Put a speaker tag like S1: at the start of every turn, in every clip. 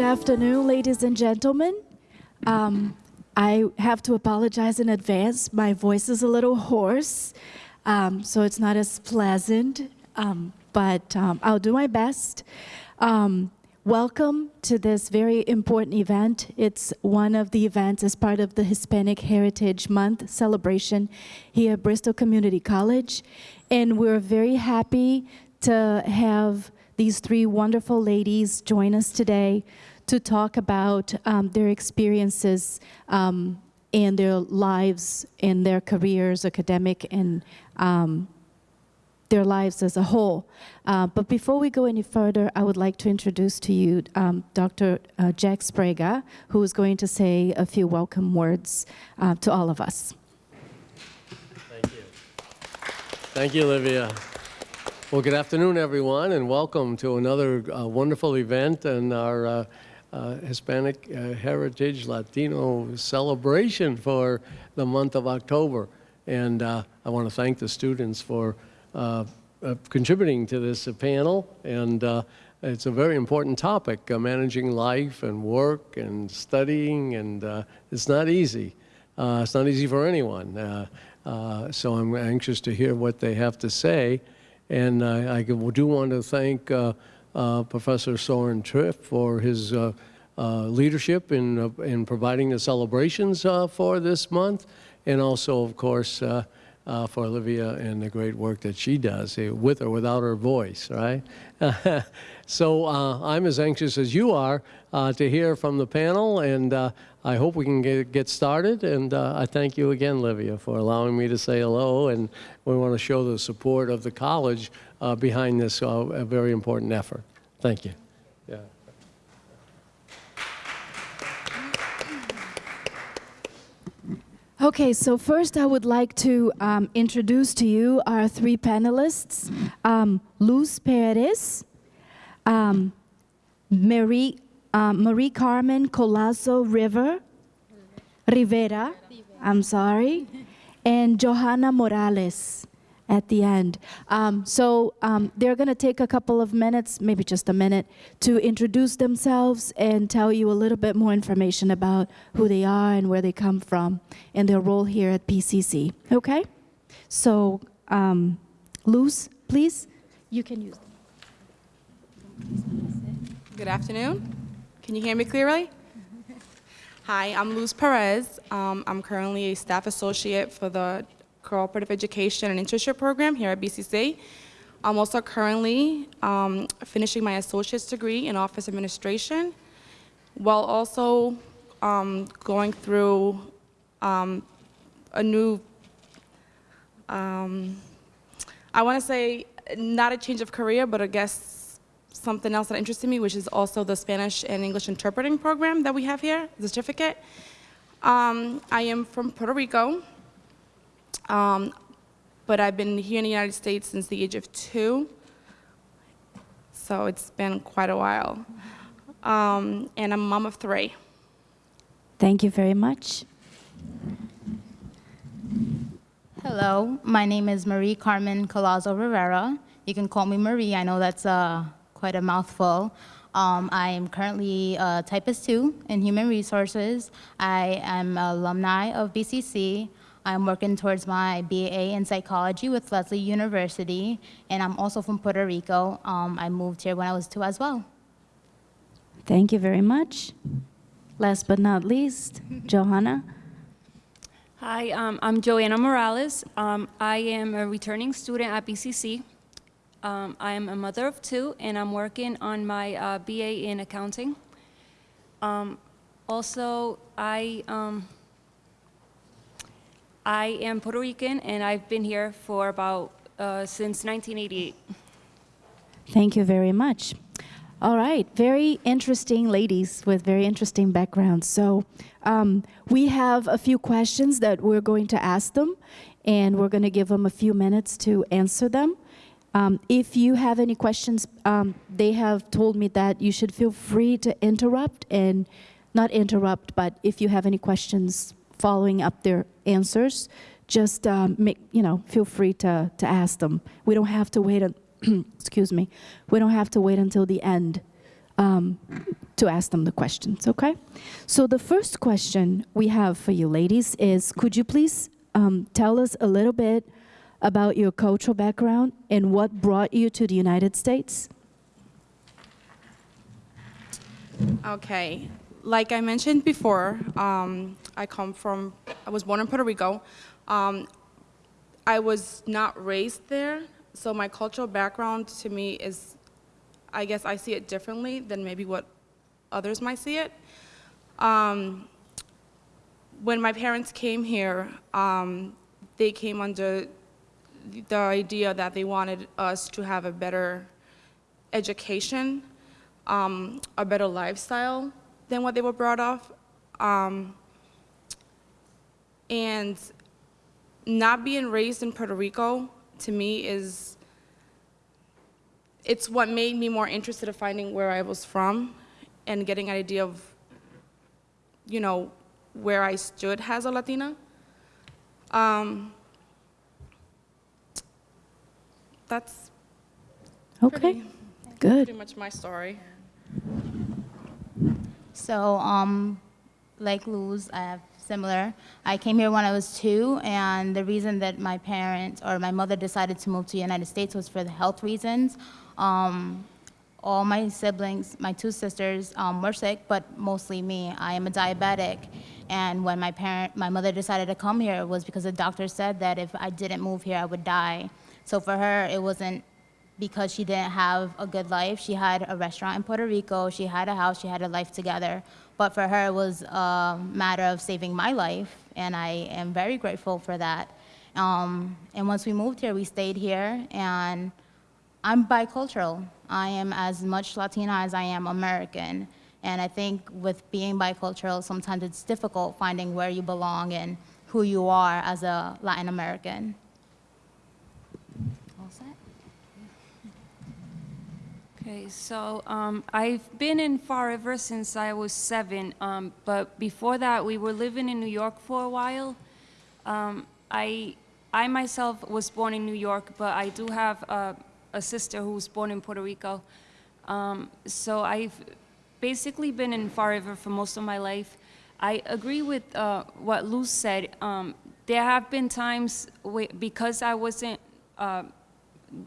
S1: Good afternoon, ladies and gentlemen. Um, I have to apologize in advance. My voice is a little hoarse, um, so it's not as pleasant, um, but um, I'll do my best. Um, welcome to this very important event. It's one of the events as part of the Hispanic Heritage Month celebration here at Bristol Community College. And we're very happy to have these three wonderful ladies join us today to talk about um, their experiences um, and their lives and their careers, academic and um, their lives as a whole. Uh, but before we go any further, I would like to introduce to you um, Dr. Uh, Jack Sbrega, who is going to say a few welcome words uh, to all of us.
S2: Thank you. Thank you, Olivia. Well, good afternoon, everyone, and welcome to another uh, wonderful event in our uh, uh, Hispanic uh, Heritage Latino celebration for the month of October. And uh, I want to thank the students for uh, uh, contributing to this panel. And uh, it's a very important topic, uh, managing life and work and studying. And uh, it's not easy. Uh, it's not easy for anyone. Uh, uh, so I'm anxious to hear what they have to say. And I, I do want to thank uh, uh, Professor Soren Triff for his uh, uh, leadership in, uh, in providing the celebrations uh, for this month, and also, of course, uh, uh, for Olivia and the great work that she does, eh, with or without her voice, right? so uh, I'm as anxious as you are uh, to hear from the panel, and uh, I hope we can get, get started. And uh, I thank you again, Olivia, for allowing me to say hello. And we want to show the support of the college uh, behind this uh, very important effort. Thank you. Yeah.
S1: Okay, so first I would like to um, introduce to you our three panelists, um, Luz Perez, um, Marie, um, Marie Carmen Colazo River, Rivera, I'm sorry, and Johanna Morales at the end. Um, so um, they're going to take a couple of minutes, maybe just a minute, to introduce themselves and tell you a little bit more information about who they are and where they come from and their role here at BCC. Okay? So, um, Luz, please, you can use them.
S3: Good afternoon. Can you hear me clearly? Hi, I'm Luz Perez. Um, I'm currently a staff associate for the Cooperative Education and Internship Program here at BCC. I'm also currently um, finishing my associate's degree in office administration, while also um, going through um, a new, um, I want to say not a change of career, but I guess something else that interested me, which is also the Spanish and English interpreting program that we have here, the certificate. Um, I am from Puerto Rico. Um, but I've been here in the United States since the age of two, so it's been quite a while. Um, and I'm a mom of three.
S1: Thank you very much.
S4: Hello, my name is Marie Carmen Colazo Rivera. You can call me Marie. I know that's uh, quite a mouthful. Um, I am currently a typist two in human resources. I am alumni of BCC. I'm working towards my BA in psychology with Lesley University, and I'm also from Puerto Rico. Um, I moved here when I was two as well.
S1: Thank you very much. Last but not least, Johanna.
S5: Hi, um, I'm Joanna Morales. Um, I am a returning student at BCC. Um, I am a mother of two, and I'm working on my uh, BA in accounting. Um, also, I, um, I am Puerto Rican, and I've been here for about uh, since 1988.
S1: Thank you very much. All right, very interesting ladies with very interesting backgrounds. So um, we have a few questions that we're going to ask them, and we're going to give them a few minutes to answer them. Um, if you have any questions, um, they have told me that you should feel free to interrupt and not interrupt, but if you have any questions following up their answers, just um, make, you know, feel free to, to ask them. We don't have to wait, excuse me, we don't have to wait until the end um, to ask them the questions, okay? So the first question we have for you ladies is, could you please um, tell us a little bit about your cultural background and what brought you to the United States?
S3: Okay, like I mentioned before, um, I come from, I was born in Puerto Rico. Um, I was not raised there, so my cultural background to me is, I guess I see it differently than maybe what others might see it. Um, when my parents came here, um, they came under the idea that they wanted us to have a better education, um, a better lifestyle than what they were brought up. Um, and not being raised in Puerto Rico, to me, is, it's what made me more interested in finding where I was from and getting an idea of, you know, where I stood as a Latina. Um, that's
S1: Okay,
S3: pretty,
S1: good.
S3: pretty much my story.
S4: So, um, like Luz, I have similar. I came here when I was two, and the reason that my parents or my mother decided to move to the United States was for the health reasons. Um, all my siblings, my two sisters, um, were sick, but mostly me. I am a diabetic, and when my parent, my mother decided to come here, it was because the doctor said that if I didn't move here, I would die. So for her, it wasn't because she didn't have a good life. She had a restaurant in Puerto Rico, she had a house, she had a life together. But for her, it was a matter of saving my life, and I am very grateful for that. Um, and once we moved here, we stayed here, and I'm bicultural. I am as much Latina as I am American. And I think with being bicultural, sometimes it's difficult finding where you belong and who you are as a Latin American. All set?
S5: Okay, so um, I've been in Fall River since I was seven, um, but before that, we were living in New York for a while. Um, I, I myself was born in New York, but I do have a, a sister who was born in Puerto Rico. Um, so I've basically been in Fall River for most of my life. I agree with uh, what Luz said. Um, there have been times because I wasn't uh,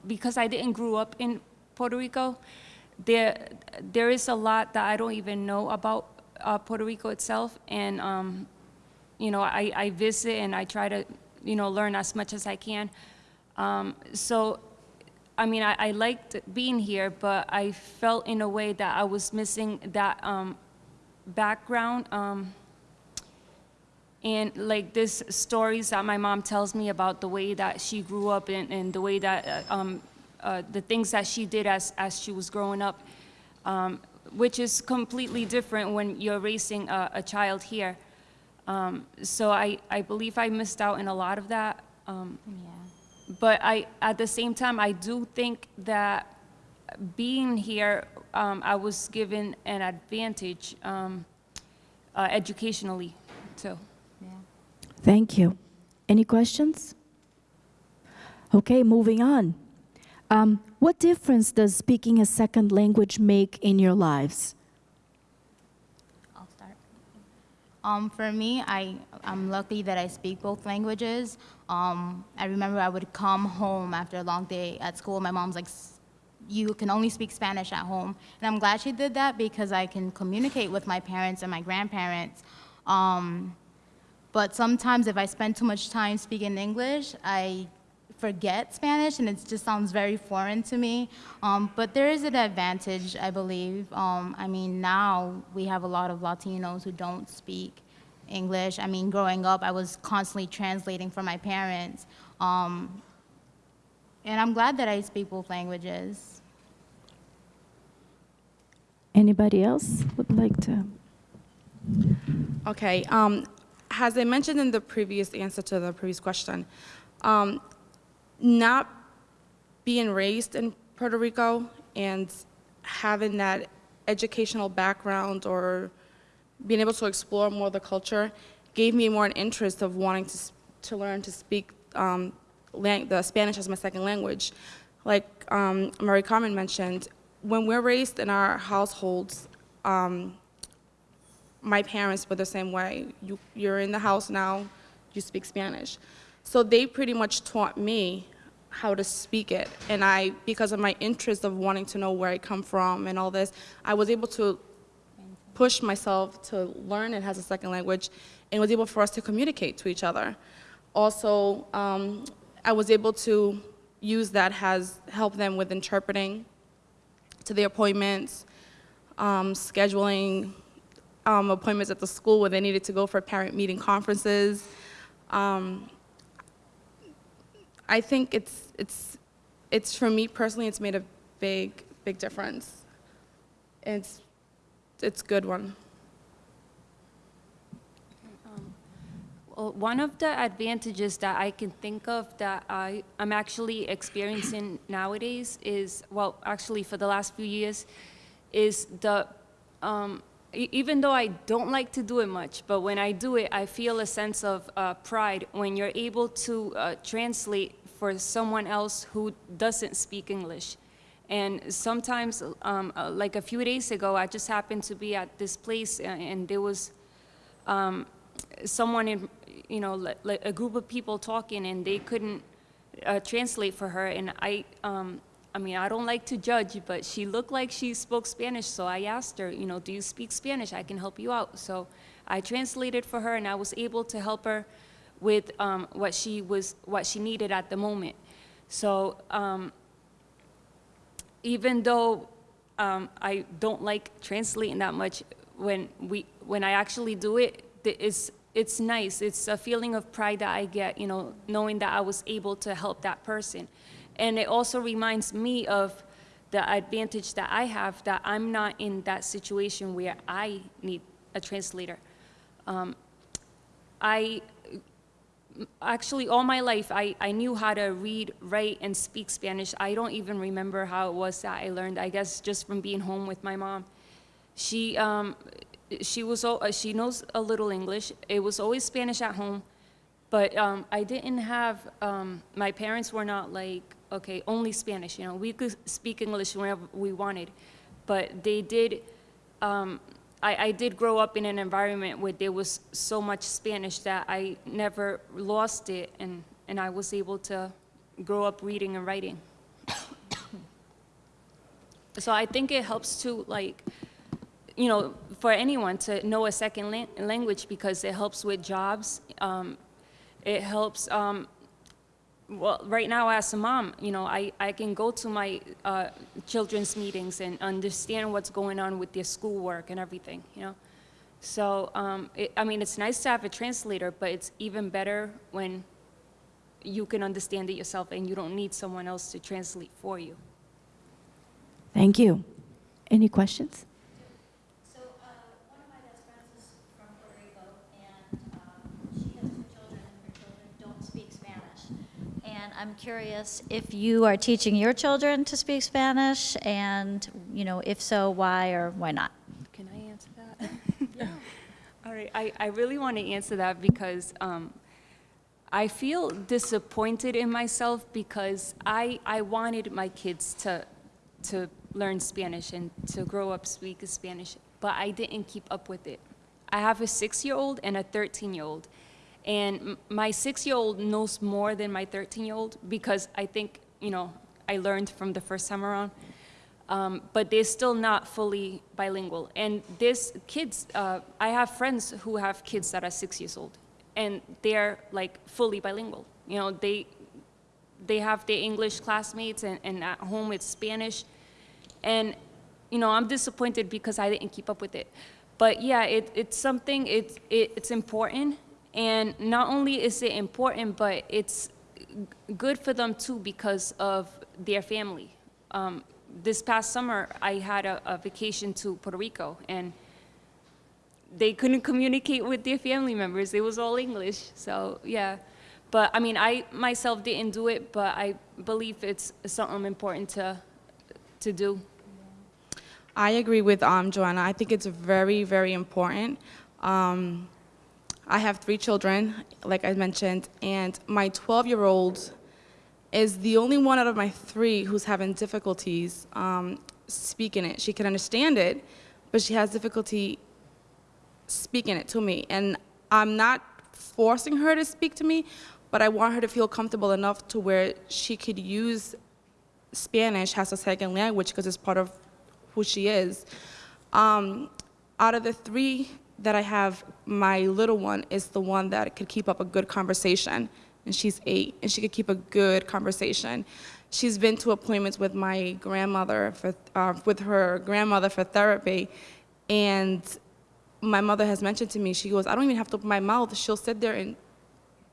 S5: because I didn't grow up in Puerto Rico, there there is a lot that I don't even know about uh, Puerto Rico itself, and um, you know I, I visit and I try to you know learn as much as I can. Um, so, I mean I, I liked being here, but I felt in a way that I was missing that um, background. Um, and like this stories that my mom tells me about the way that she grew up and, and the way that uh, um, uh, the things that she did as, as she was growing up, um, which is completely different when you're raising a, a child here. Um, so I, I believe I missed out in a lot of that. Um,
S4: Yeah.
S5: but I, at the same time, I do think that being here, um, I was given an advantage um, uh, educationally too.
S4: Yeah.
S1: Thank you. Any questions? Okay, moving on. Um, what difference does speaking a second language make in your lives?
S4: I'll start. Um, for me, I, I'm lucky that I speak both languages. Um, I remember I would come home after a long day at school. My mom's like, "S- you can only speak Spanish at home. And I'm glad she did that because I can communicate with my parents and my grandparents. Um, but sometimes if I spend too much time speaking English, I forget Spanish and it just sounds very foreign to me. Um, but there is an advantage, I believe. Um, I mean, now we have a lot of Latinos who don't speak English. I mean, growing up, I was constantly translating for my parents. Um, and I'm glad that I speak both languages.
S1: Anybody else would like to?
S3: Okay, um, as I mentioned in the previous answer to the previous question, um, not being raised in Puerto Rico and having that educational background or being able to explore more of the culture gave me more an interest of wanting to, to learn to speak um, the Spanish as my second language. Like um, Marie Carmen mentioned, when we're raised in our households, um, my parents were the same way. You, you're in the house now, you speak Spanish. So they pretty much taught me how to speak it. And I, because of my interest of wanting to know where I come from and all this, I was able to push myself to learn it as a second language and was able for us to communicate to each other. Also, um, I was able to use that has helped them with interpreting to the appointments, um, scheduling um, appointments at the school where they needed to go for parent meeting conferences. Um, I think it's, it's, it's, for me personally, it's made a big, big difference. It's, it's a good one.
S5: Well, one of the advantages that I can think of that I, I'm actually experiencing nowadays is, well, actually for the last few years, is the, um, even though I don't like to do it much, but when I do it, I feel a sense of uh, pride when you're able to uh, translate for someone else who doesn't speak English. And sometimes, um, uh, like a few days ago, I just happened to be at this place and there was um, someone in, you know, a group of people talking and they couldn't uh, translate for her. And I, um, I mean, I don't like to judge, but she looked like she spoke Spanish. So I asked her, you know, do you speak Spanish? I can help you out. So I translated for her and I was able to help her with um, what she was, what she needed at the moment. So um, even though um, I don't like translating that much, when we when I actually do it, it's it's nice. It's a feeling of pride that I get, you know, knowing that I was able to help that person, and it also reminds me of the advantage that I have that I'm not in that situation where I need a translator. Um, I actually all my life I, I knew how to read write and speak spanish. I don't even remember how it was that i learned. I guess just from being home with my mom. She um, she was uh, she knows a little english. It was always spanish at home. But um, i didn't have um, my parents were not like okay only spanish you know we could speak english whenever we wanted but they did um, I, I did grow up in an environment where there was so much Spanish that I never lost it, and, and I was able to grow up reading and writing. so I think it helps to, like, you know, for anyone to know a second lan- language because it helps with jobs. Um, it helps um, well, right now as a mom, you know, I, I can go to my uh, children's meetings and understand what's going on with their schoolwork and everything, you know. So, um, it, I mean, it's nice to have a translator, but it's even better when you can understand it yourself and you don't need someone else to translate for you.
S1: Thank you. Any questions?
S6: So, uh, one of my best friends is from Puerto Rico, and, um, she has two children, and her children don't speak Spanish. And I'm curious if you are teaching your children to speak Spanish, and, you know, if so, why or why not?
S5: Can I answer that? yeah. All right. I, I really want to answer that because um, I feel disappointed in myself because I, I wanted my kids to, to learn Spanish and to grow up speaking Spanish, but I didn't keep up with it. I have a six year old and a 13 year old. And my six year old knows more than my 13 year old because I think, you know, I learned from the first time around um, but they're still not fully bilingual. And there's kids, uh, I have friends who have kids that are six years old, and they're like fully bilingual. You know, they, they have their English classmates, and, and at home it's Spanish. And, you know, I'm disappointed because I didn't keep up with it. But yeah, it, it's something, it, it, it's important. And not only is it important, but it's good for them too because of their family. Um, this past summer, I had a, a vacation to Puerto Rico, and they couldn't communicate with their family members. It was all English. So yeah, but I mean, I myself didn't do it, but I believe it's something important to to do.
S3: I agree with um, Joanna. I think it's very, very important. Um, I have three children, like I mentioned, and my 12 year old is the only one out of my three who's having difficulties um, speaking it. She can understand it, but she has difficulty speaking it to me. And I'm not forcing her to speak to me, but I want her to feel comfortable enough to where she could use Spanish as a second language because it's part of who she is. Um, out of the three that I have, my little one is the one that could keep up a good conversation. And she's eight, and she could keep a good conversation. She's been to appointments with my grandmother, for, uh, with her grandmother for therapy. And my mother has mentioned to me, she goes, I don't even have to open my mouth. She'll sit there and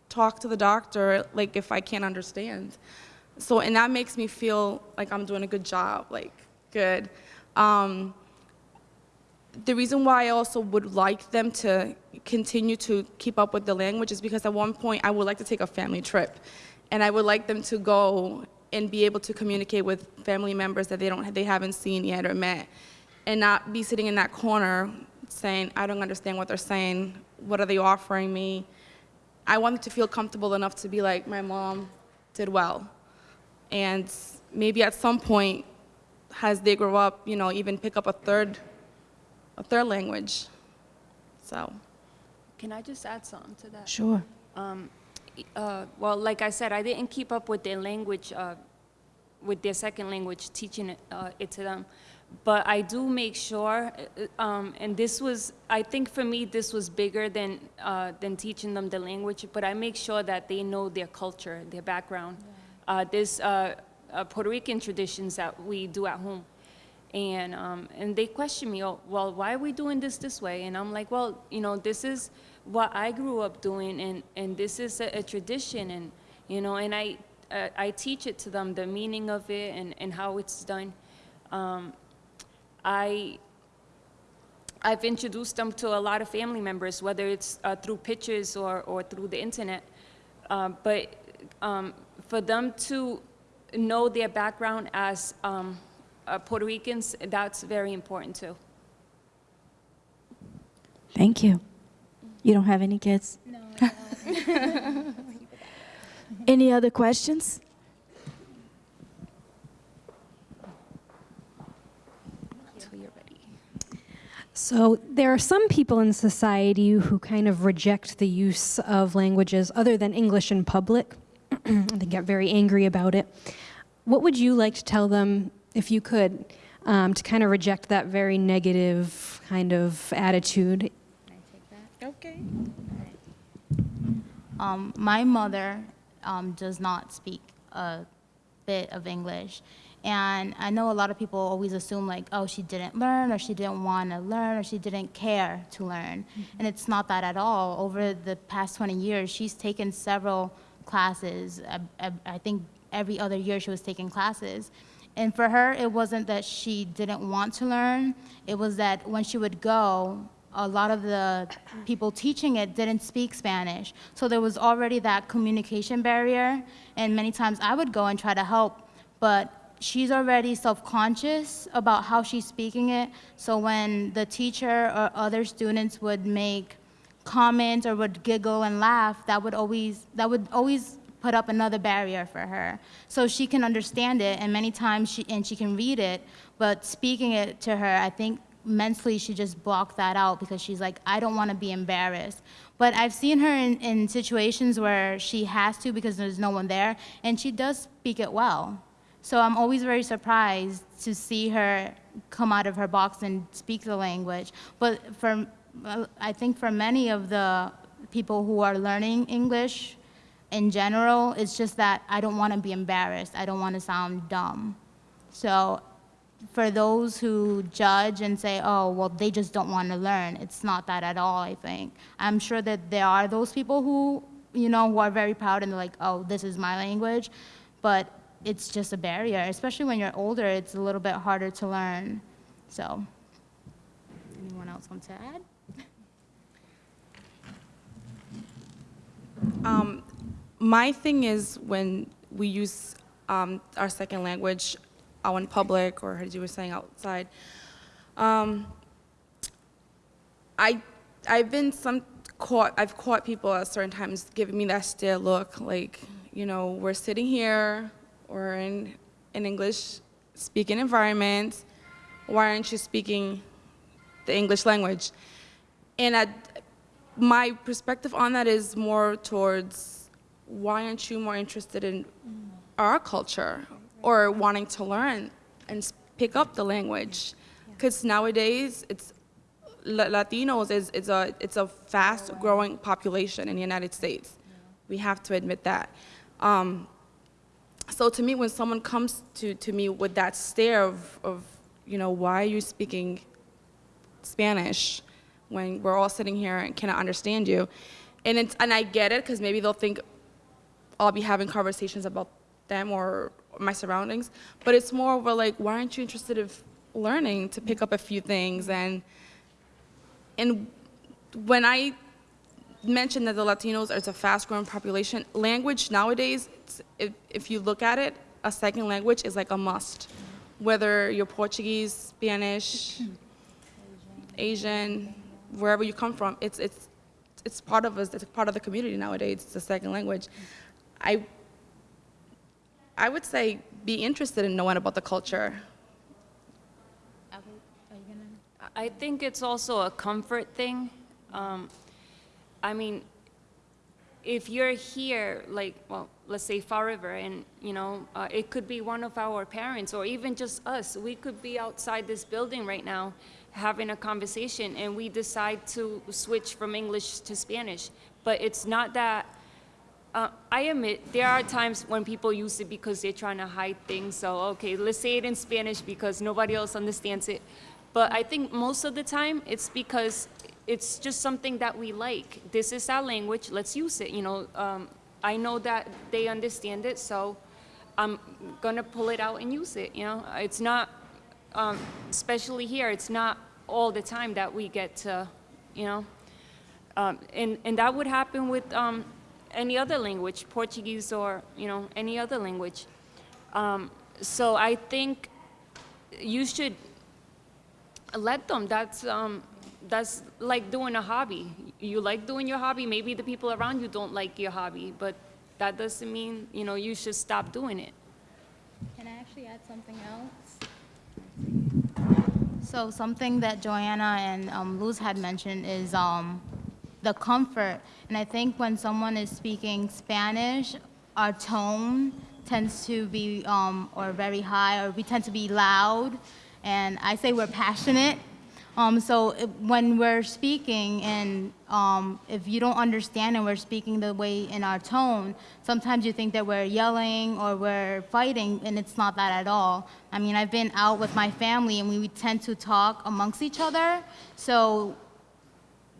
S3: talk to the doctor, like if I can't understand. So, and that makes me feel like I'm doing a good job, like, good. Um, the reason why I also would like them to continue to keep up with the language is because at one point I would like to take a family trip. And I would like them to go and be able to communicate with family members that they, don't, they haven't seen yet or met. And not be sitting in that corner saying, I don't understand what they're saying. What are they offering me? I want them to feel comfortable enough to be like, my mom did well. And maybe at some point, as they grow up, you know, even pick up a third, a third language. So,
S5: Can I just add something to that?
S1: Sure.
S5: Uh, well, like I said, I didn't keep up with their language, uh, with their second language, teaching it, uh, it to them. But I do make sure, uh, um, and this was, I think for me, this was bigger than, uh, than teaching them the language, but I make sure that they know their culture, their background. Uh, There's uh, uh, Puerto Rican traditions that we do at home. And, um, and they question me, oh, well, why are we doing this this way? And I'm like, well, you know, this is what I grew up doing, and, and this is a, a tradition, and, you know, and I, uh, I teach it to them, the meaning of it and, and how it's done. Um, I, I've introduced them to a lot of family members, whether it's uh, through pictures or, or through the internet. Uh, but um, for them to know their background as um, Uh, Puerto Ricans, that's very important too.
S1: Thank you. You don't have any kids?
S4: No,
S1: Any other questions?
S5: Until you're ready.
S7: So there are some people in society who kind of reject the use of languages other than English in public. they get very angry about it. What would you like to tell them, if you could, um, to kind of reject that very negative kind of attitude? Can I take that?
S3: Okay.
S4: Um, my mother um, does not speak a bit of English. And I know a lot of people always assume like, oh, she didn't learn or she didn't want to learn or she didn't care to learn. And it's not that at all. Over the past 20 years, she's taken several classes. I, I, I think every other year she was taking classes. And for her, it wasn't that she didn't want to learn. It was that when she would go, a lot of the people teaching it didn't speak Spanish. So there was already that communication barrier. And many times I would go and try to help, but she's already self-conscious about how she's speaking it. So when the teacher or other students would make comments or would giggle and laugh, that would always, that would always put up another barrier for her. So she can understand it, and many times she, and she can read it, but speaking it to her, I think mentally she just blocked that out because she's like, I don't want to be embarrassed. But I've seen her in, in situations where she has to because there's no one there, and she does speak it well. So I'm always very surprised to see her come out of her box and speak the language. But for, I think for many of the people who are learning English in general, it's just that I don't want to be embarrassed. I don't want to sound dumb. So for those who judge and say, oh, well, they just don't want to learn, it's not that at all, I think. I'm sure that there are those people who, you know, who are very proud and like, oh, this is my language, but it's just a barrier, especially when you're older, it's a little bit harder to learn. So, anyone else want to add?
S3: Um, my thing is when we use um, our second language out in public or as you were saying outside. Um, I, I've been some caught, I've caught people at certain times giving me that stare look like, you know, we're sitting here or in an English speaking environment. Why aren't you speaking the English language. And my perspective on that is more towards why aren't you more interested in our culture or wanting to learn and pick up the language? Because nowadays, it's Latinos is, is a it's a fast growing population in the United States. We have to admit that. Um, so to me, when someone comes to, to me with that stare of, of, you know, why are you speaking Spanish when we're all sitting here and cannot understand you? And, it's, and I get it, because maybe they'll think I'll be having conversations about them or my surroundings, but it's more of a like, why aren't you interested in learning to pick up a few things? And, and when I mentioned that the Latinos are a fast-growing population. Language nowadays, if, if you look at it, a second language is like a must. Whether you're Portuguese, Spanish, Asian, wherever you come from, it's, it's, it's part of us, it's part of the community nowadays, it's a second language. I, I would say be interested in knowing about the culture.
S5: I think it's also a comfort thing. Um, I mean, if you're here, like, well, let's say Fall River, and, you know, uh, it could be one of our parents, or even just us. We could be outside this building right now having a conversation, and we decide to switch from English to Spanish. But it's not that, uh, I admit, there are times when people use it because they're trying to hide things. So, okay, let's say it in Spanish because nobody else understands it. But I think most of the time, it's because it's just something that we like. This is our language, let's use it, you know. Um, I know that they understand it, so I'm gonna pull it out and use it, you know. It's not, um, especially here, it's not all the time that we get to, you know. Um, and, and that would happen with um, any other language, Portuguese or, you know, any other language. Um, so I think you should let them. That's, um, that's like doing a hobby. You like doing your hobby, maybe the people around you don't like your hobby, but that doesn't mean, you know, you should stop doing it.
S4: Can I actually add something else? So something that Joanna and um, Luz had mentioned is um, the comfort. And I think when someone is speaking Spanish, our tone tends to be um, or very high, or we tend to be loud. And I say we're passionate. Um, so when we're speaking and um, if you don't understand and we're speaking the way in our tone, sometimes you think that we're yelling or we're fighting and it's not that at all. I mean, I've been out with my family and we, we tend to talk amongst each other. So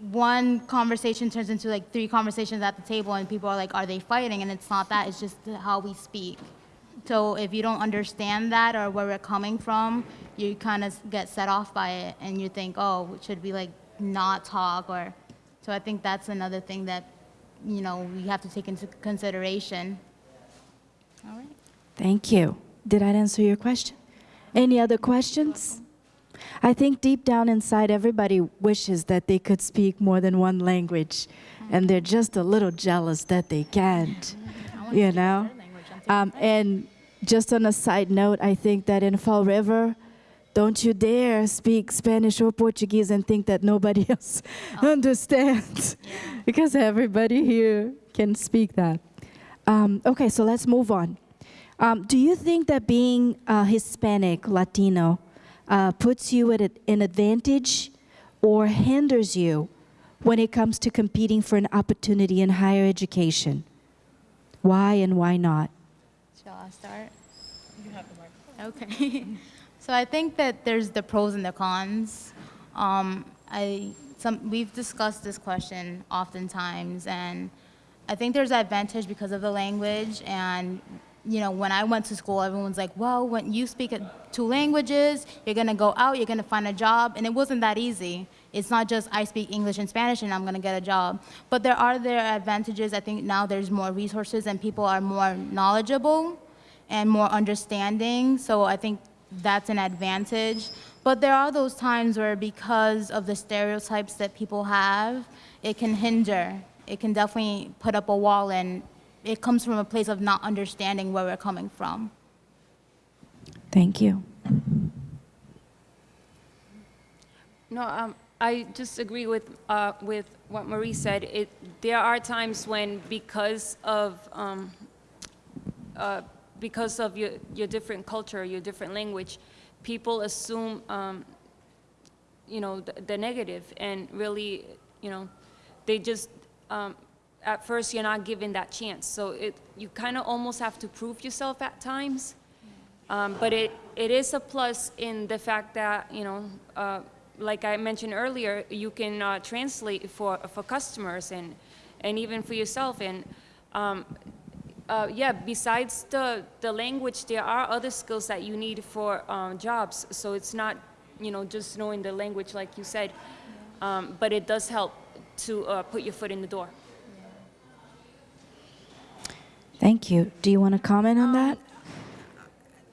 S4: one conversation turns into like three conversations at the table and people are like, are they fighting? And it's not that, it's just how we speak. So if you don't understand that or where we're coming from, you kind of get set off by it and you think, oh, should we like not talk or, so I think that's another thing that, you know, we have to take into consideration. All right.
S1: Thank you. Did I answer your question? Any other questions? I think deep down inside, everybody wishes that they could speak more than one language, and they're just a little jealous that they can't, you know? Um, and just on a side note, I think that in Fall River, don't you dare speak Spanish or Portuguese and think that nobody else understands, because everybody here can speak that. Um, okay, so let's move on. Um, do you think that being uh, Hispanic, Latino, uh, puts you at an advantage or hinders you when it comes to competing for an opportunity in higher education? Why and why not?
S4: Shall I start? You have the microphone. Okay. so I think that there's the pros and the cons. Um, I some we've discussed this question oftentimes, and I think there's advantage because of the language. And you know, when I went to school, everyone's like, "Well, when you speak two languages, you're gonna go out, you're gonna find a job," and it wasn't that easy. It's not just I speak English and Spanish and I'm gonna get a job. But there are their advantages. I think now there's more resources and people are more knowledgeable and more understanding. So I think that's an advantage. But there are those times where because of the stereotypes that people have, it can hinder. It can definitely put up a wall and it comes from a place of not understanding where we're coming from.
S1: Thank you.
S5: No, um, I just agree with, uh, with what Marie said. It, there are times when because of, um, uh, because of your, your different culture, your different language, people assume, um, you know, the, the negative and really, you know, they just, um, at first you're not given that chance. So it, you kind of almost have to prove yourself at times. Um, but it, it is a plus in the fact that, you know, uh, like I mentioned earlier, you can uh, translate for, for customers and, and even for yourself. And um, uh, yeah, besides the, the language, there are other skills that you need for um, jobs. So it's not, you know, just knowing the language like you said, um, but it does help to uh, put your foot in the door.
S1: Thank you. Do you want to comment on that?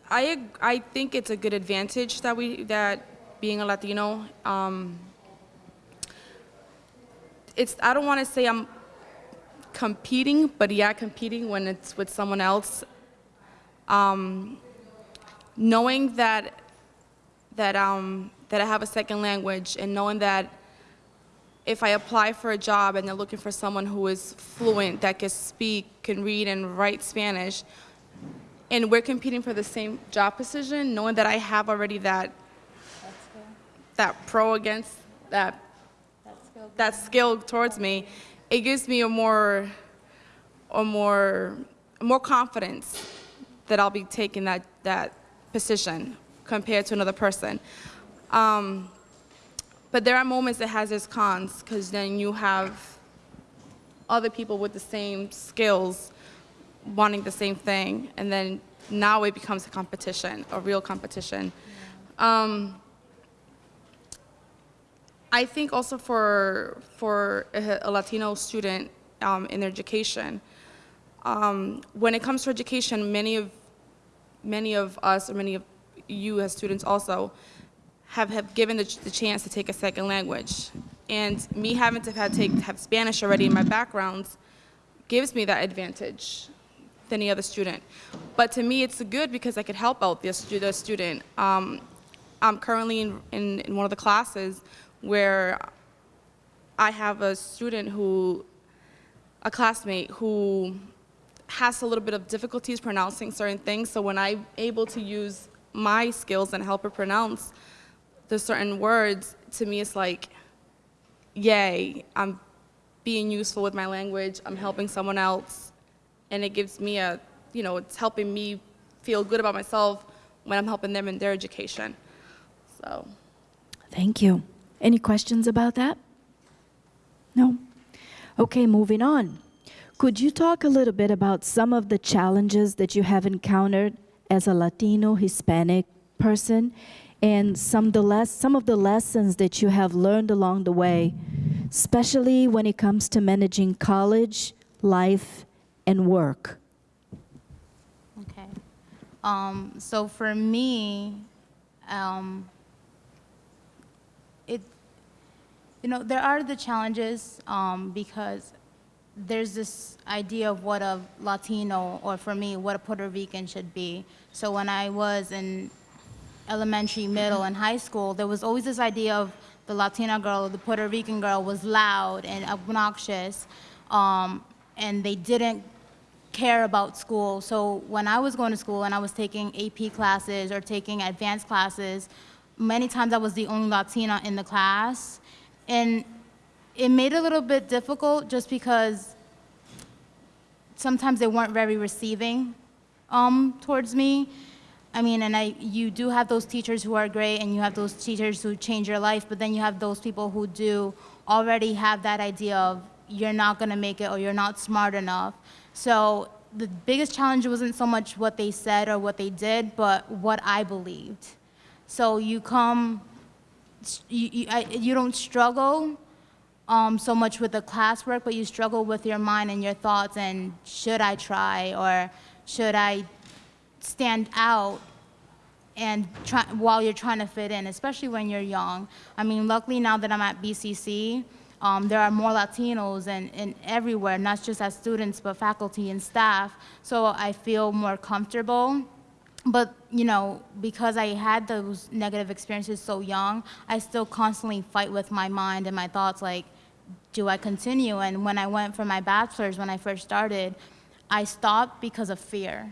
S3: I I think it's a good advantage that we that being a Latino. Um, it's I don't want to say I'm competing, but yeah, competing when it's with someone else. Um, knowing that that um, that I have a second language and knowing that if I apply for a job and they're looking for someone who is fluent, that can speak, can read and write Spanish, and we're competing for the same job position, knowing that I have already that that pro against that that skill towards me, it gives me a more a more more confidence that I'll be taking that that position compared to another person. Um, but there are moments that has its cons because then you have other people with the same skills wanting the same thing, and then now it becomes a competition, a real competition. Um, I think also for for a, Latino student um, in education, um, when it comes to education, many of many of us or many of you as students also have, have given the, the chance to take a second language. And me having to have, take, have Spanish already in my background gives me that advantage than any other student. But to me, it's good because I could help out the, the student. Um, I'm currently in, in, in one of the classes where I have a student who, a classmate who has a little bit of difficulties pronouncing certain things. So when I'm able to use my skills and help her pronounce the certain words, to me it's like, yay, I'm being useful with my language, I'm helping someone else, and it gives me a, you know, it's helping me feel good about myself when I'm helping them in their education. So.
S1: Thank you. Any questions about that? No? Okay, moving on. Could you talk a little bit about some of the challenges that you have encountered as a Latino, Hispanic person, and some, the les- some of the lessons that you have learned along the way, especially when it comes to managing college, life, and work?
S4: Okay. Um, so for me, um, it, you know, there are the challenges um, because there's this idea of what a Latino, or for me, what a Puerto Rican should be. So when I was in elementary, middle, and high school, there was always this idea of the Latina girl, the Puerto Rican girl was loud and obnoxious, um, and they didn't care about school. So when I was going to school and I was taking AP classes or taking advanced classes, many times I was the only Latina in the class. And it made it a little bit difficult just because sometimes they weren't very receiving um, towards me. I mean, and I, you do have those teachers who are great, and you have those teachers who change your life, but then you have those people who do already have that idea of you're not going to make it or you're not smart enough. So the biggest challenge wasn't so much what they said or what they did, but what I believed. So you come, you, you, I, you don't struggle um, so much with the classwork, but you struggle with your mind and your thoughts and should I try or should I stand out and try, while you're trying to fit in, especially when you're young. I mean, luckily now that I'm at BCC, um, there are more Latinos and, and everywhere, not just as students, but faculty and staff. So I feel more comfortable but you know because i had those negative experiences so young i still constantly fight with my mind and my thoughts like do i continue and when i went for my bachelor's when i first started i stopped because of fear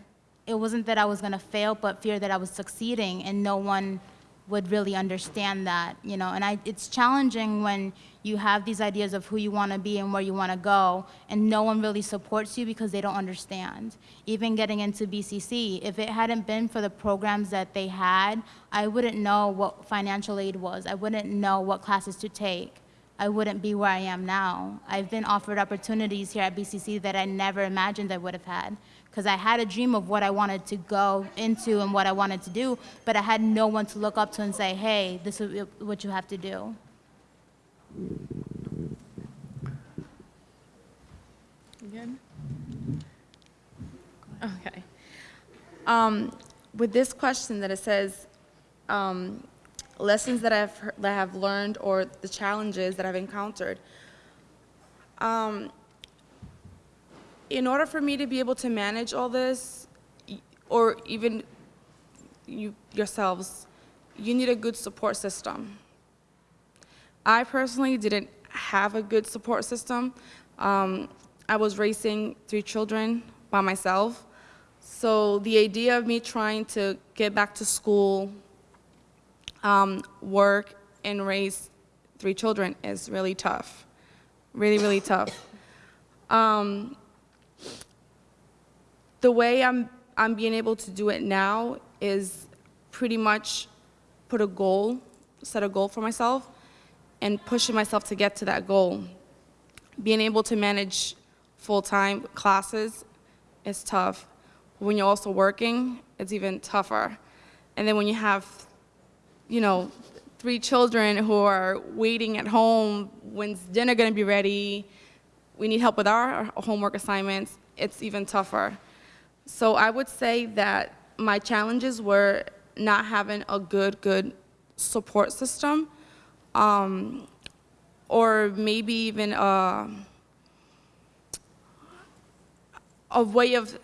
S4: it wasn't that i was going to fail but fear that i was succeeding and no one would really understand that you know? And I, it's challenging when you have these ideas of who you want to be and where you want to go and no one really supports you because they don't understand. Even getting into bcc if it hadn't been for the programs that they had i wouldn't know what financial aid was. I wouldn't know what classes to take. I wouldn't be where i am now. I've been offered opportunities here at bcc that i never imagined i would have had because I had a dream of what I wanted to go into and what I wanted to do, but I had no one to look up to and say, hey, this is what you have to do.
S3: Good? Okay. Um, with this question that it says, um, lessons that I've, that I've learned or the challenges that I've encountered. Um, in order for me to be able to manage all this, or even you yourselves, you need a good support system. I personally didn't have a good support system. Um, I was raising three children by myself. So the idea of me trying to get back to school, um, work, and raise three children is really tough. Really, really tough. Um, the way I'm, I'm being able to do it now is pretty much put a goal, set a goal for myself, and pushing myself to get to that goal. Being able to manage full-time classes is tough. When you're also working, it's even tougher. And then when you have, you know, three children who are waiting at home, when's dinner gonna be ready? We need help with our homework assignments, it's even tougher. So I would say that my challenges were not having a good, good support system, um, or maybe even a, a way of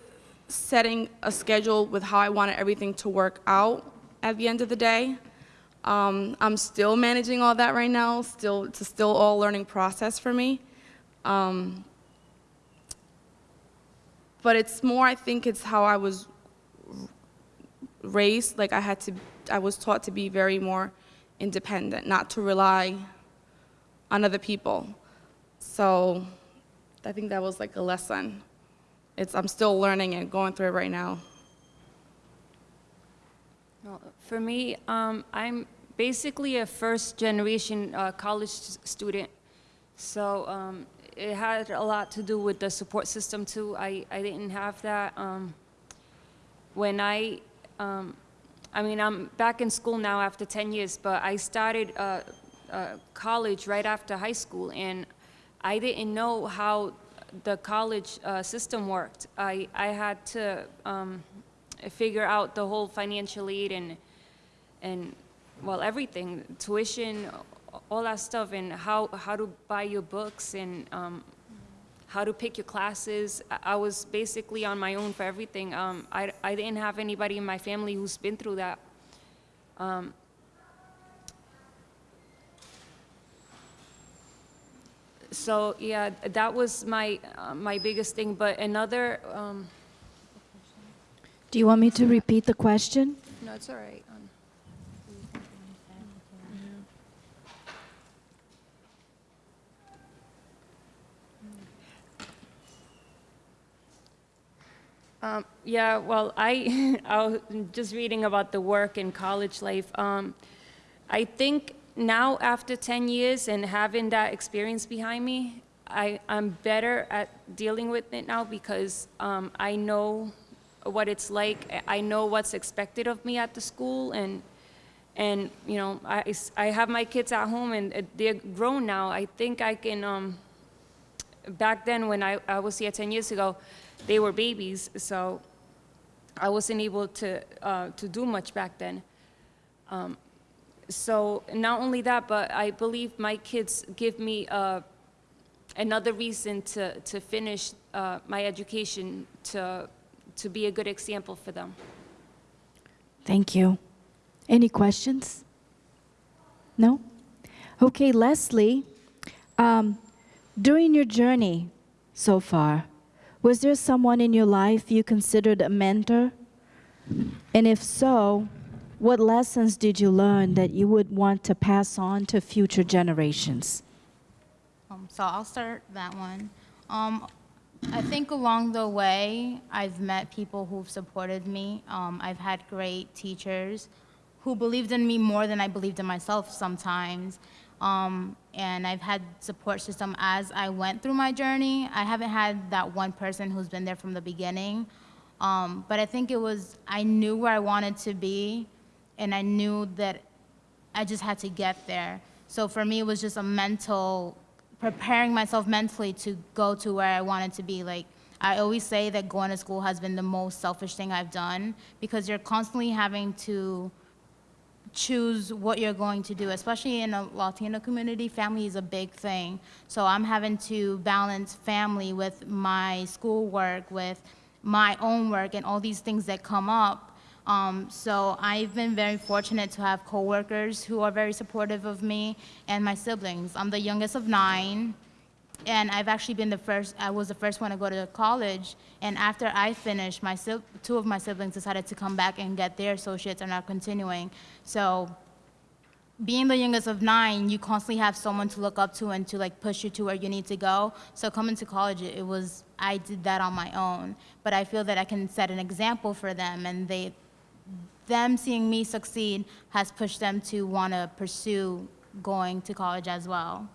S3: setting a schedule with how I wanted everything to work out at the end of the day. Um, I'm still managing all that right now. Still, it's still all learning process for me. Um, but it's more, I think it's how I was raised. Like I had to, I was taught to be very more independent, not to rely on other people. So I think that was like a lesson. It's, I'm still learning and going through it right now.
S5: For me, um, I'm basically a first-generation uh, college student, so um, it had a lot to do with the support system too. I, I didn't have that. Um, when I, um, I mean, I'm back in school now after 10 years, but I started uh, uh, college right after high school, and I didn't know how the college uh, system worked. I, I had to um, figure out the whole financial aid and, and, well, everything, tuition, all that stuff, and how, how to buy your books and um, how to pick your classes. I- I was basically on my own for everything. Um, I, I didn't have anybody in my family who's been through that. Um, so yeah, that was my uh, my biggest thing. But another, um,
S1: Do you want me to repeat the question?
S5: no, it's all right. Um, yeah, well, I, I was just reading about the work in college life. Um, I think now, after 10 years and having that experience behind me, I, I'm better at dealing with it now because um, I know what it's like. I know what's expected of me at the school, and and you know, I, I have my kids at home and uh, they're grown now. I think I can. Um, back then, when I, I was here 10 years ago, they were babies, so I wasn't able to uh, to do much back then. Um, so not only that, but I believe my kids give me uh, another reason to, to finish uh, my education, to, to be a good example for them.
S1: Thank you. Any questions? No? Okay, Leslie, um, during your journey so far, was there someone in your life you considered a mentor? And if so, what lessons did you learn that you would want to pass on to future generations?
S4: Um, so I'll start that one. Um, I think along the way, I've met people who've supported me. Um, I've had great teachers who believed in me more than I believed in myself sometimes. Um, and I've had support system as I went through my journey. I haven't had that one person who's been there from the beginning. Um, but I think it was, I knew where I wanted to be, and I knew that I just had to get there. So for me, it was just a mental, preparing myself mentally to go to where I wanted to be. Like, I always say that going to school has been the most selfish thing I've done because you're constantly having to choose what you're going to do, especially in a Latino community, family is a big thing. So I'm having to balance family with my schoolwork, with my own work, and all these things that come up. Um, so I've been very fortunate to have coworkers who are very supportive of me and my siblings. I'm the youngest of nine, and I've actually been the first, I was the first one to go to college. And after I finished, my two of my siblings decided to come back and get their associates and are continuing. So being the youngest of nine, you constantly have someone to look up to and to like push you to where you need to go. So coming to college, it was, I did that on my own. But I feel that I can set an example for them and they, them seeing me succeed has pushed them to want to pursue going to college as well.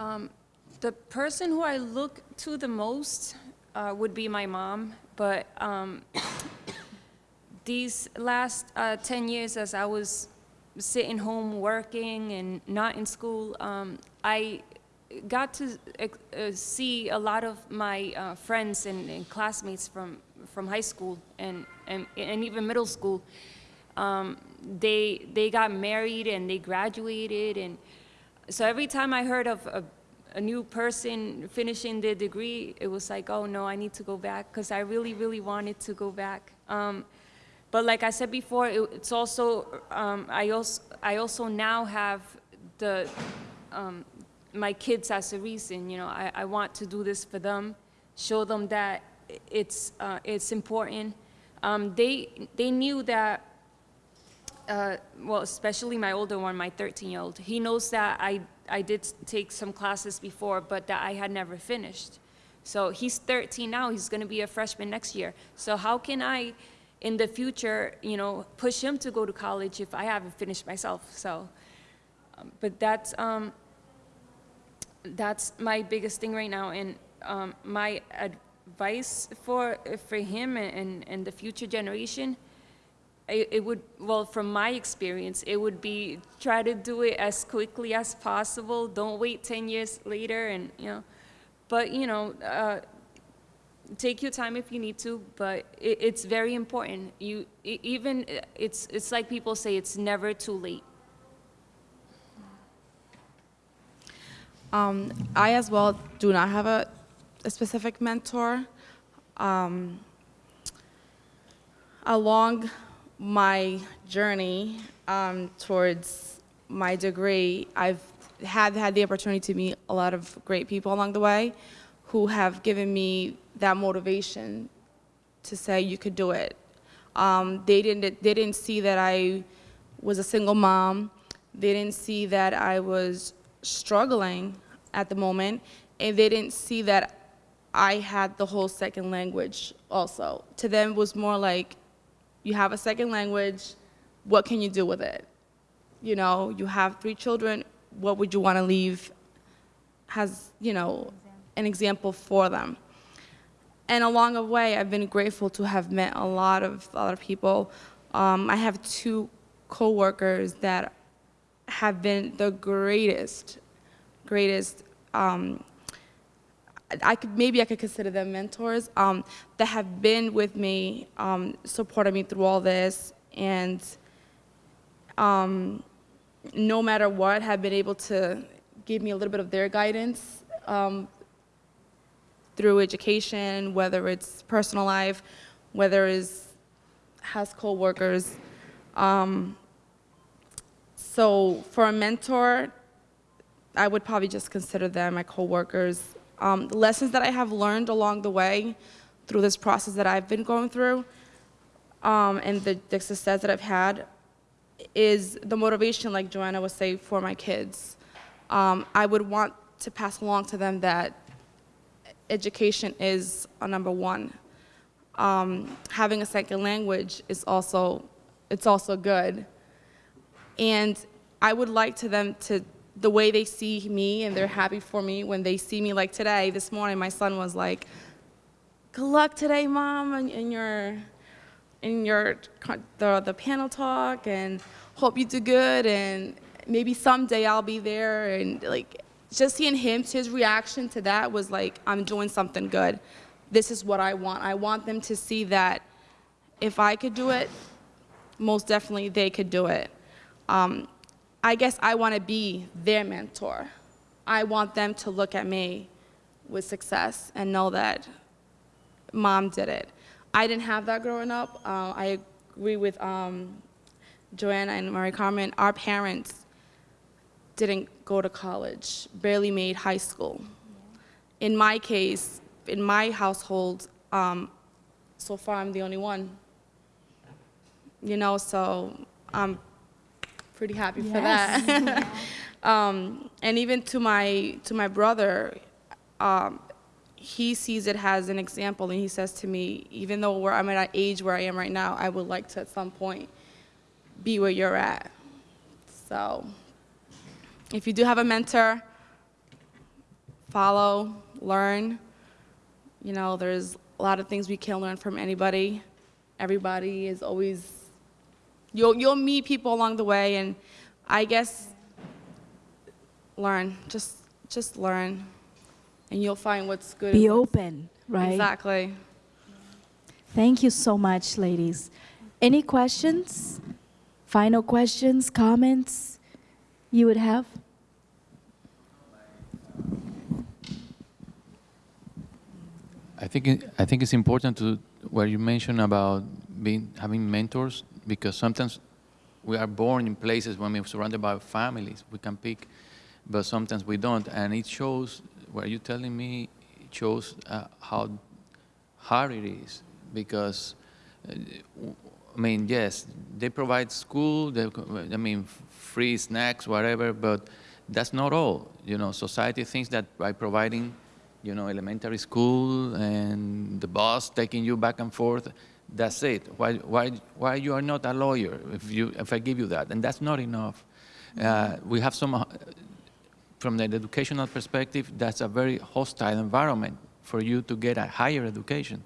S5: Um, the person who I look to the most uh, would be my mom, but um, these last uh, 10 years as I was sitting home working and not in school, um, I got to uh, uh, see a lot of my uh, friends and, and classmates from, from high school and, and, and even middle school. Um, they, they got married and they graduated and so every time I heard of a, a new person finishing their degree, it was like, oh no, I need to go back because I really, really wanted to go back. Um, but like I said before, it, it's also, um, I, also, I also now have the, um, my kids as a reason, you know, I, I want to do this for them, show them that it's, uh, it's important. Um, they, they knew that uh, well, especially my older one, my 13-year-old, he knows that I, I did take some classes before, but that I had never finished. So he's 13 now, he's gonna be a freshman next year. So how can I, in the future, you know, push him to go to college if I haven't finished myself? So, um, but that's, um, that's my biggest thing right now. And um, my advice for, for him and, and the future generation, it, would, well, from my experience, it would be try to do it as quickly as possible. Don't wait 10 years later and, you know, but, you know, uh, take your time if you need to, but it, it's very important. You, even, uh, it's, it's like people say, it's never too late.
S3: Um, I as well do not have a, a specific mentor. Um, along my journey um, towards my degree, I've had had the opportunity to meet a lot of great people along the way who have given me that motivation to say you could do it. Um, they didn't they didn't see that I was a single mom. They didn't see that I was struggling at the moment, and they didn't see that I had the whole second language also. To them, it was more like, you have a second language, what can you do with it? You know, you have three children, what would you want to leave as, you know, an example for them? And along the way, I've been grateful to have met a lot of other people. Um, I have two coworkers that have been the greatest, greatest. Um, I could maybe I could consider them mentors um, that have been with me, um, supported me through all this, and um, no matter what, have been able to give me a little bit of their guidance um, through education, whether it's personal life, whether it's has coworkers. Um, so for a mentor, I would probably just consider them my coworkers. Um, the lessons that I have learned along the way through this process that I've been going through, um, and the, the success that I've had, is the motivation, like Joanna was saying, for my kids. Um, I would want to pass along to them that education is a number one. Um, having a second language is also, it's also good. And I would like to them to, the way they see me and they're happy for me when they see me like today, this morning, my son was like, good luck today, mom, in, in your, in your, the, the panel talk and hope you do good and maybe someday I'll be there and like, just seeing him, his reaction to that was like, I'm doing something good. This is what I want. I want them to see that if I could do it, most definitely they could do it. Um, I guess I want to be their mentor. I want them to look at me with success and know that mom did it. I didn't have that growing up. Uh, I agree with um, Joanna and Marie Carmen. Our parents didn't go to college, barely made high school. In my case, in my household, um, so far I'm the only one. You know, so I'm pretty happy for that. um, and even to my to my brother, um, he sees it as an example, and he says to me, even though where I'm at an age where I am right now, I would like to at some point be where you're at. So, if you do have a mentor, follow, learn. You know, there's a lot of things we can learn from anybody. Everybody is always You'll, you'll meet people along the way, and I guess learn. Just, just learn, and you'll find what's good.
S1: Be open, right?
S3: Exactly.
S1: Thank you so much, ladies. Any questions? Final questions, comments you would have?
S8: I think I think it's important to what you mentioned about being having mentors because sometimes we are born in places when we're surrounded by families we can pick, but sometimes we don't, and it shows. What are you're telling me it shows uh, how hard it is because. Uh, I mean, yes, they provide school. They, I mean, free snacks, whatever. But that's not all. You know, society thinks that by providing you know, elementary school and the bus taking you back and forth. That's it. Why, why, why you are not a lawyer if, you, if I give you that? And that's not enough. Uh, we have some, uh, from the educational perspective, that's a very hostile environment for you to get a higher education.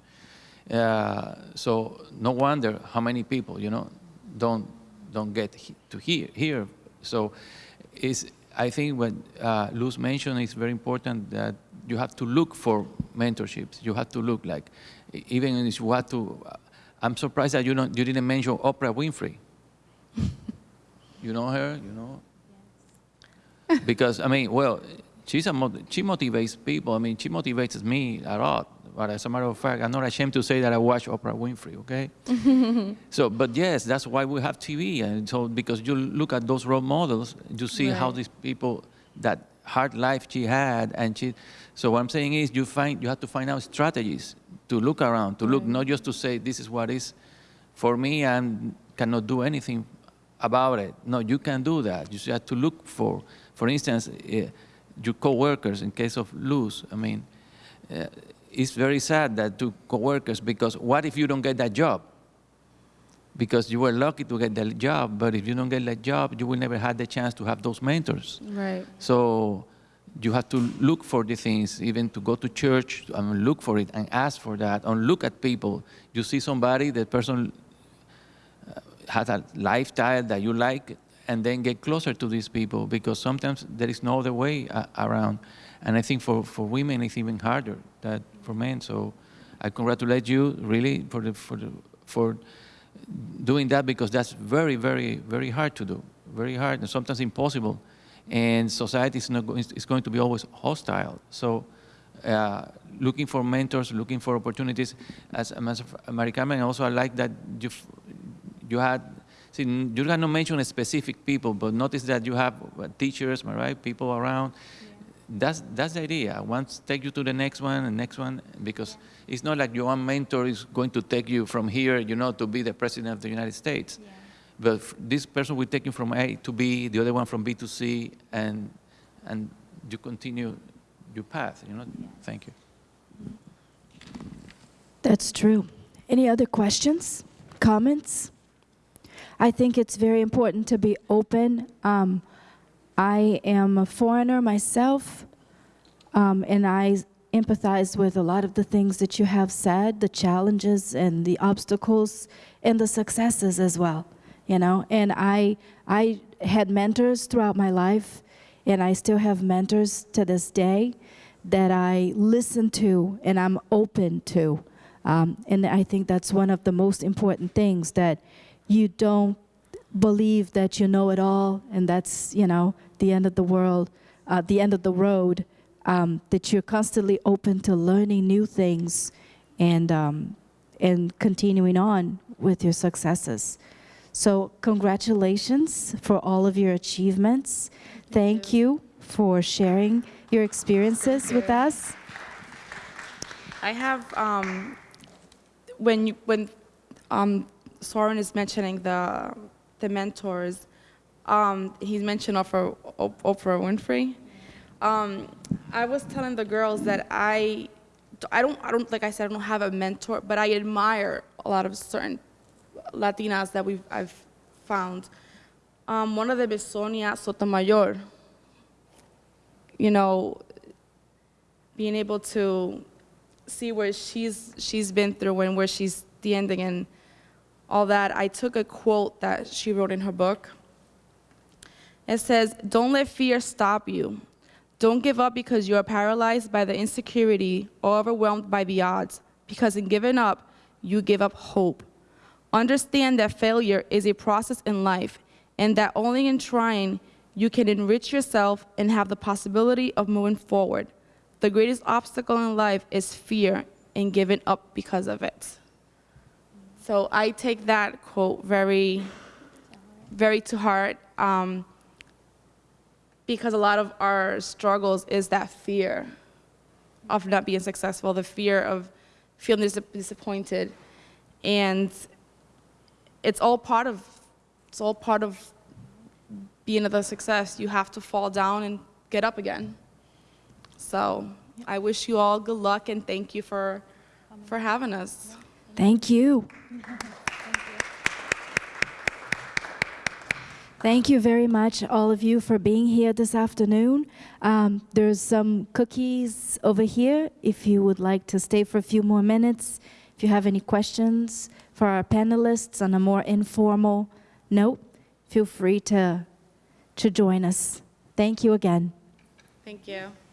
S8: Uh, so no wonder how many people, you know, don't, don't get he to hear, here. So is, I think what uh, Luz mentioned is very important that you have to look for mentorships. You have to look like, even if you have to, I'm surprised that you, don't, you didn't mention Oprah Winfrey. you know her, you know? Because, I mean, well, she's a, she motivates people. I mean, she motivates me a lot. But as a matter of fact, I'm not ashamed to say that I watch Oprah Winfrey, okay? so, but yes, that's why we have TV. And so, because you look at those role models, you see how these people, that hard life she had, and she, so what I'm saying is you find, you have to find out strategies to look around, to look, not just to say, this is what is for me, and cannot do anything about it. No, you can do that. You have to look for, for instance, uh, your coworkers, in case of Luz, I mean, uh, it's very sad that to coworkers, because what if you don't get that job? Because you were lucky to get that job, but if you don't get that job, you will never have the chance to have those mentors.
S3: Right.
S8: So you have to look for the things, even to go to church and look for it and ask for that, and look at people. You see somebody, the person uh, has a lifestyle that you like, and then get closer to these people because sometimes there is no other way uh, around. And I think for, for women it's even harder than for men. So I congratulate you really for the, for the, for doing that because that's very, very, very hard to do. Very hard and sometimes impossible. And society is, not is going to be always hostile. So uh, looking for mentors, looking for opportunities. As, as Mari Carmen, also I like that you, you had, see, you cannot mention specific people, but notice that you have uh, teachers, right, people around. That's, that's the idea. Once take you to the next one and next one, because it's not like your one mentor is going to take you from here, you know, to be the president of the United States. But this person will take you from A to B, the other one from B to C, and, and you continue your path, you know? Thank you.
S1: That's true. Any other questions, comments? I think it's very important to be open. Um, I am a foreigner myself, um, and I empathize with a lot of the things that you have said, the challenges and the obstacles and the successes as well. You know, and I I had mentors throughout my life, and I still have mentors to this day that I listen to and I'm open to. Um, and I think that's one of the most important things that you don't believe that you know it all and that's, you know, the end of the world, uh, the end of the road, um, that you're constantly open to learning new things and, um, and continuing on with your successes. So congratulations for all of your achievements. Thank you for sharing your experiences with us.
S3: I have, um, when you, when um, Soren is mentioning the, the mentors, um, he's mentioned Oprah, Oprah Winfrey. Um, I was telling the girls that I, I don't, I don't, like I said, I don't have a mentor, but I admire a lot of certain Latinas that we've, I've found. Um, one of them is Sonia Sotomayor. You know, being able to see where she's she's been through and where she's standing and all that. I took a quote that she wrote in her book. It says, "Don't let fear stop you. Don't give up because you are paralyzed by the insecurity or overwhelmed by the odds, because in giving up, you give up hope. Understand that failure is a process in life and that only in trying you can enrich yourself and have the possibility of moving forward. The greatest obstacle in life is fear and giving up because of it. So I take that quote very, very to heart um, because a lot of our struggles is that fear of not being successful, the fear of feeling dis- disappointed, and it's all part of it's all part of being a success. You have to fall down and get up again. So I wish you all good luck and thank you for for having us.
S1: Thank you. Thank you very much, all of you, for being here this afternoon. Um, there's some cookies over here if you would like to stay for a few more minutes. If you have any questions for our panelists on a more informal note, feel free to, to join us. Thank you again.
S3: Thank you.
S1: Thank you.